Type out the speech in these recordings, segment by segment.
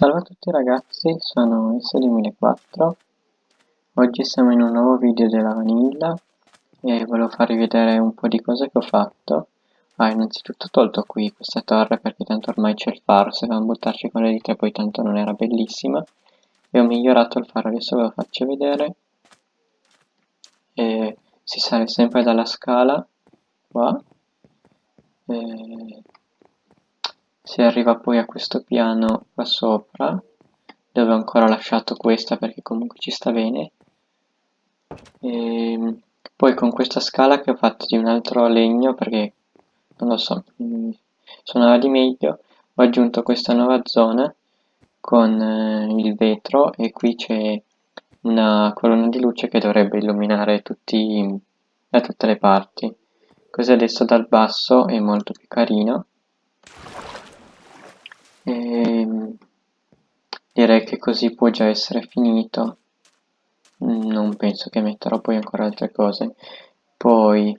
Salve a tutti ragazzi, sono S2004 Oggi siamo in un nuovo video della vanilla e volevo farvi vedere un po' di cose che ho fatto. Ah, innanzitutto ho tolto qui questa torre perché tanto ormai c'è il faro, se dobbiamo buttarci con le dita poi tanto non era bellissima. E ho migliorato il faro, adesso ve lo faccio vedere. E Si sale sempre dalla scala, qua. E si arriva poi a questo piano qua sopra dove ho ancora lasciato questa perché comunque ci sta bene. E ehm, poi con questa scala che ho fatto di un altro legno perché non lo so mm, suonava di meglio ho aggiunto questa nuova zona con eh, il vetro e qui c'è una colonna di luce che dovrebbe illuminare tutti da tutte le parti. Così adesso dal basso è molto più carino e direi che così può già essere finito. Non penso che metterò poi ancora altre cose. Poi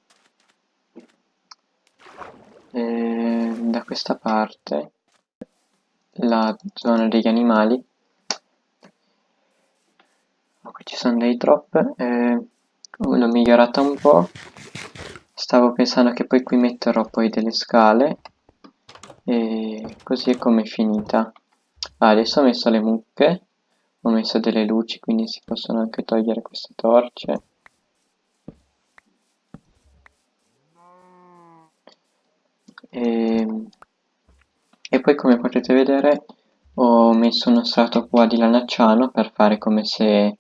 eh, da questa parte la zona degli animali. Qui ci sono dei drop eh, l'ho migliorata un po' stavo pensando che poi qui metterò poi delle scale e così è come è finita. Ah, adesso ho messo le mucche ho messo delle luci quindi si possono anche togliere queste torce. E, e poi come potete vedere ho messo uno strato qua di lanacciano per fare come se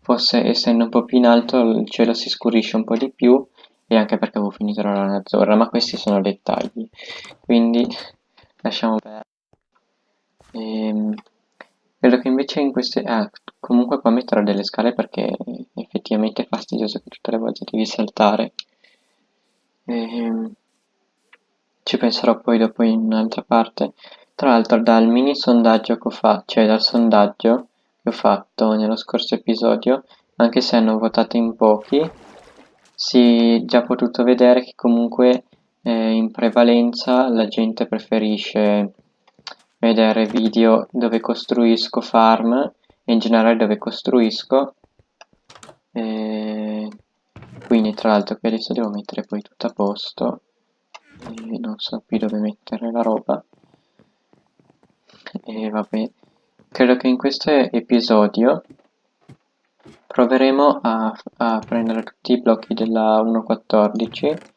fosse essendo un po' più in alto il cielo si scurisce un po' di più e anche perché avevo finito la lana azzurra ma questi sono dettagli. Quindi lasciamo perdere ehm, vedo che invece in queste ah, comunque qua metterò delle scale perché effettivamente è fastidioso che tutte le volte devi saltare. Ehm, ci penserò poi dopo in un'altra parte. Tra l'altro dal mini sondaggio che ho fatto cioè dal sondaggio che ho fatto nello scorso episodio anche se hanno votato in pochi si è già potuto vedere che comunque eh, in prevalenza la gente preferisce vedere video dove costruisco farm e in generale dove costruisco e quindi tra l'altro qui adesso devo mettere poi tutto a posto e non so più dove mettere la roba. E vabbè credo che in questo episodio proveremo a, a prendere tutti i blocchi della 1.14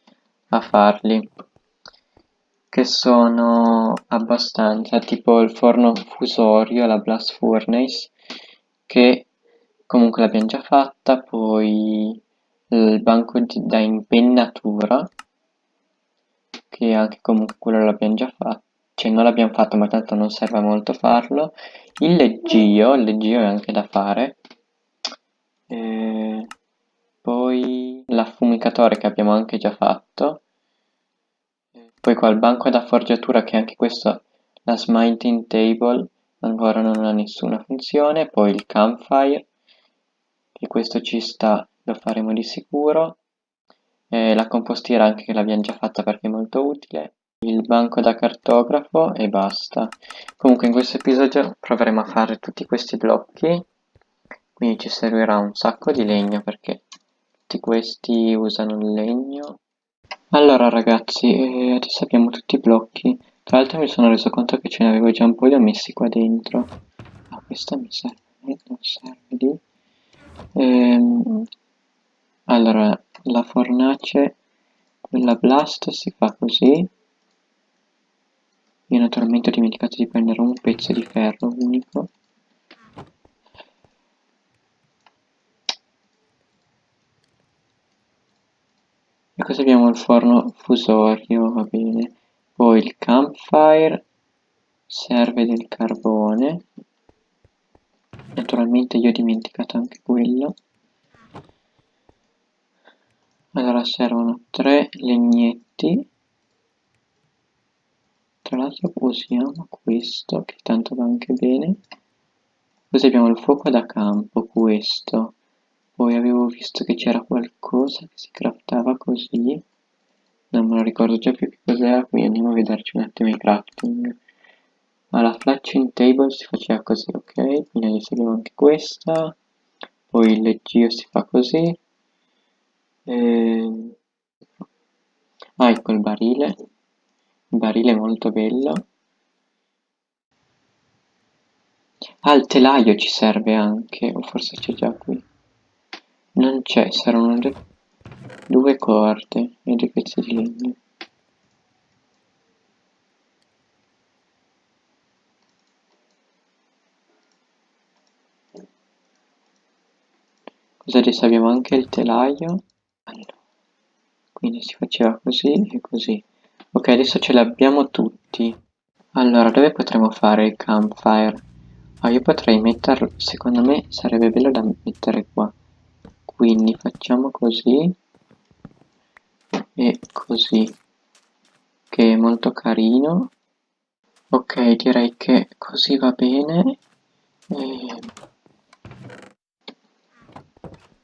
a farli che sono abbastanza tipo il forno fusorio, la blast furnace che comunque l'abbiamo già fatta poi il banco da impennatura che anche comunque quello l'abbiamo già fatto cioè non l'abbiamo fatto ma tanto non serve molto farlo. Il leggio, il leggio è anche da fare. E poi l'affumicatore che abbiamo anche già fatto. Poi qua il banco da forgiatura che anche questo la smiting table ancora non ha nessuna funzione. Poi il campfire che questo ci sta lo faremo di sicuro. E la compostiera anche che l'abbiamo già fatta perché è molto utile. Il banco da cartografo e basta. Comunque in questo episodio proveremo a fare tutti questi blocchi. Quindi ci servirà un sacco di legno perché tutti questi usano il legno. Allora ragazzi eh, adesso abbiamo tutti i blocchi. Tra l'altro mi sono reso conto che ce ne avevo già un po' li ho messi qua dentro. Ah questa mi serve non serve lì ehm, allora la fornace quella blast si fa così. Io naturalmente ho dimenticato di prendere un pezzo di ferro unico e così abbiamo? Il forno fusorio va bene. Poi il campfire serve del carbone. Naturalmente io ho dimenticato anche quello. Allora servono tre legnetti. Tra l'altro usiamo questo che tanto va anche bene. Così abbiamo il fuoco da campo questo. Poi avevo visto che c'era qualcosa che si craftava così. Non me lo ricordo già più che cos'era quindi andiamo a vederci un attimo i crafting. Alla flatching table si faceva così, ok? Quindi adesso anche questa, poi il leggio si fa così, e... ah ecco il barile, il barile è molto bello, ah il telaio ci serve anche, o forse c'è già qui, non c'è, saranno due corde e due pezzi di legno. Così adesso abbiamo anche il telaio. Allora, quindi si faceva così e così. Ok, adesso ce l'abbiamo tutti. Allora, dove potremmo fare il campfire? Ah, io potrei metterlo, secondo me sarebbe bello da mettere qua. Quindi facciamo così e così, che è molto carino. Ok, direi che così va bene. E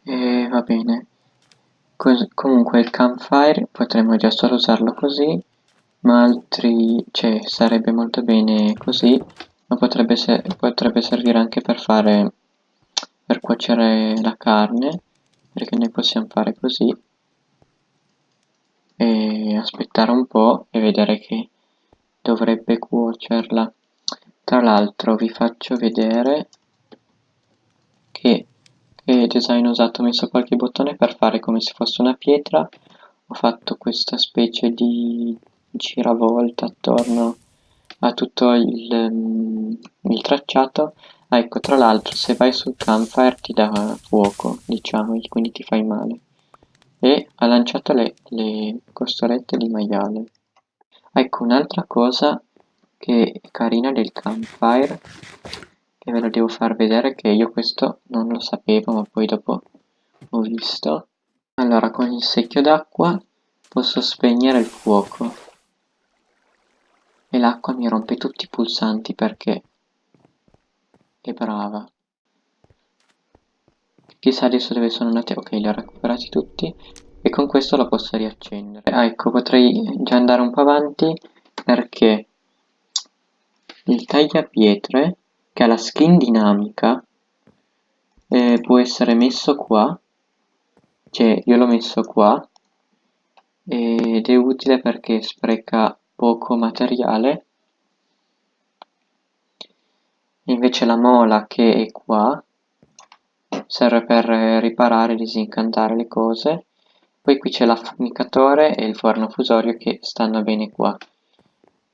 e va bene. Cos comunque il campfire potremmo già solo usarlo così, ma altri, cioè sarebbe molto bene così, ma potrebbe, se potrebbe servire anche per fare, per cuocere la carne, perché noi possiamo fare così e aspettare un po' e vedere che dovrebbe cuocerla. Tra l'altro vi faccio vedere che e design ho usato, ho messo qualche bottone per fare come se fosse una pietra, ho fatto questa specie di giravolta attorno a tutto il, um, il tracciato, ah, ecco tra l'altro se vai sul campfire ti dà fuoco, diciamo, quindi ti fai male, e ha lanciato le, le costolette di maiale. Ecco un'altra cosa che è carina del campfire e ve lo devo far vedere che io questo non lo sapevo ma poi dopo ho visto. Allora con il secchio d'acqua posso spegnere il fuoco. E l'acqua mi rompe tutti i pulsanti perché è brava chissà adesso dove sono andati ok li ho recuperati tutti. E con questo lo posso riaccendere. Ah ecco potrei già andare un po' avanti perché il tagliapietre che ha la skin dinamica eh, può essere messo qua. Cioè io l'ho messo qua ed è utile perché spreca poco materiale. Invece la mola che è qua serve per riparare e disincantare le cose. Poi qui c'è l'affumicatore e il forno fusorio che stanno bene qua.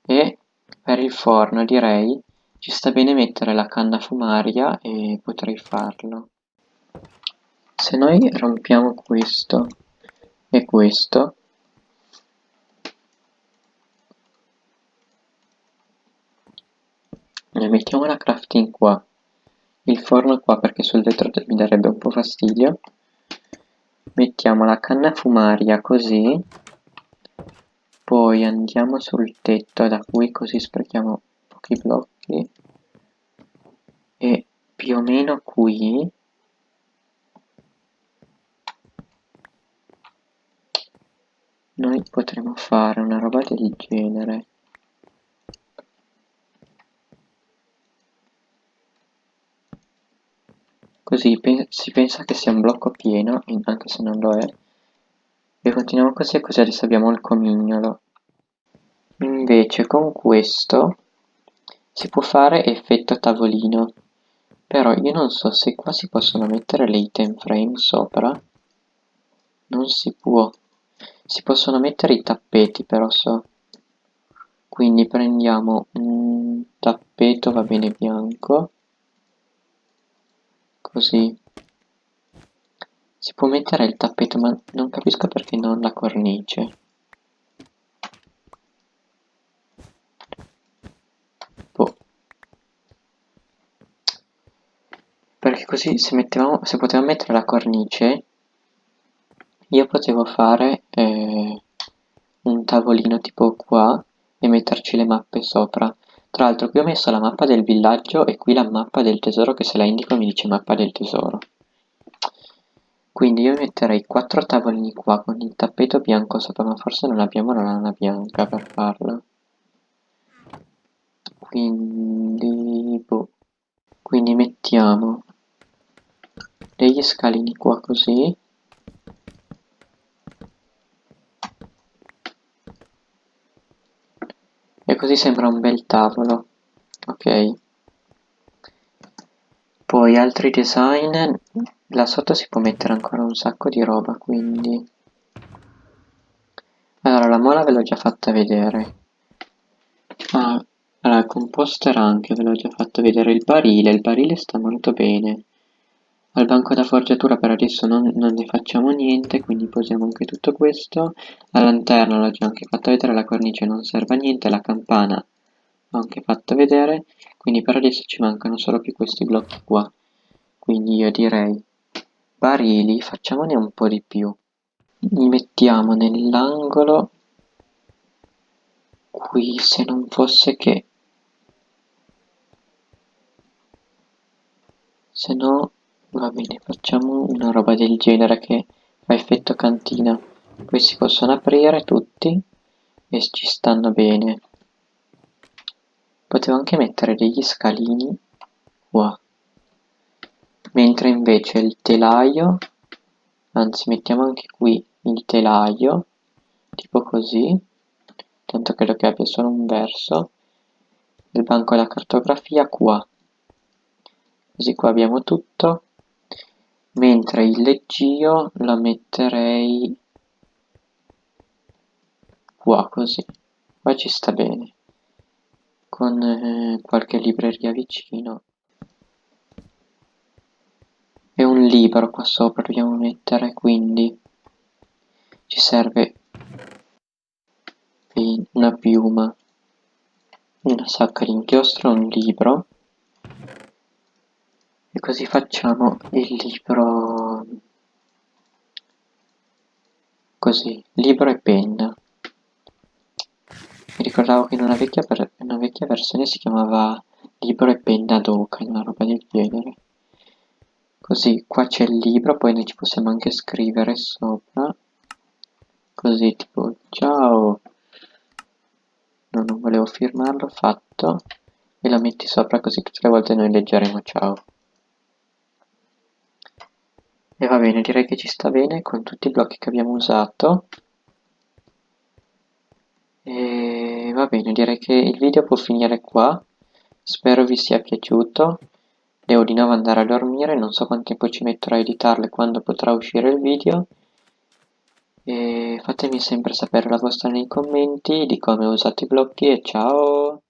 E per il forno direi ci sta bene mettere la canna fumaria e potrei farlo. Se noi rompiamo questo e questo, e mettiamo la crafting qua, il forno qua perché sul vetro mi darebbe un po' fastidio, mettiamo la canna fumaria così, poi andiamo sul tetto da cui così sprechiamo pochi blocchi. Qui e più o meno qui. Noi potremo fare una roba del genere così si pensa che sia un blocco pieno anche se non lo è e continuiamo così così adesso abbiamo il comignolo invece con questo si può fare effetto tavolino, però io non so se qua si possono mettere le item frame sopra. Non si può. Si possono mettere i tappeti però so. Quindi prendiamo un tappeto, va bene bianco. Così. Si può mettere il tappeto ma non capisco perché non la cornice. perché così se, mettevamo, se potevamo mettere la cornice io potevo fare eh, un tavolino tipo qua e metterci le mappe sopra tra l'altro qui ho messo la mappa del villaggio e qui la mappa del tesoro che se la indico mi dice mappa del tesoro. Quindi io metterei quattro tavolini qua con il tappeto bianco sopra ma forse non abbiamo la lana bianca per farlo. Quindi boh. quindi mettiamo degli scalini qua così così sembra un bel tavolo. Ok. Poi altri design. Là sotto si può mettere ancora un sacco di roba quindi. Allora la mola ve l'ho già fatta vedere. Ah, allora il composter anche ve l'ho già fatto vedere. Il barile il barile sta molto bene al banco da forgiatura per adesso non, non, ne facciamo niente quindi posiamo anche tutto questo. La lanterna l'ho già anche fatto vedere la cornice non serve a niente la campana l'ho anche fatto vedere. Quindi per adesso ci mancano solo più questi blocchi qua. Quindi io direi barili facciamone un po' di più. Li mettiamo nell'angolo. Qui se non fosse che se no Va bene, facciamo una roba del genere che fa effetto cantina. Si possono aprire tutti e ci stanno bene. Potevo anche mettere degli scalini qua. Mentre invece il telaio, anzi mettiamo anche qui il telaio, tipo così, tanto credo che abbia solo un verso, il banco della cartografia qua. Così qua abbiamo tutto mentre il leggio la metterei qua così. Qua ci sta bene. Con eh, qualche libreria vicino. E un libro qua sopra dobbiamo mettere quindi ci serve una piuma una sacca di inchiostro un libro e così facciamo il libro così libro e penna. Mi ricordavo che in una vecchia, una vecchia versione si chiamava libro e penna d'oca una roba del genere. Così qua c'è il libro poi noi ci possiamo anche scrivere sopra. Così tipo ciao no, non volevo firmarlo fatto. E la metti sopra così tutte le volte noi leggeremo ciao e va bene, direi che ci sta bene con tutti i blocchi che abbiamo usato. E va bene, direi che il video può finire qua. Spero vi sia piaciuto. Devo di nuovo andare a dormire, non so quanto tempo ci metterò a editarlo e quando potrà uscire il video. E fatemi sempre sapere la vostra nei commenti di come ho usato i blocchi e ciao!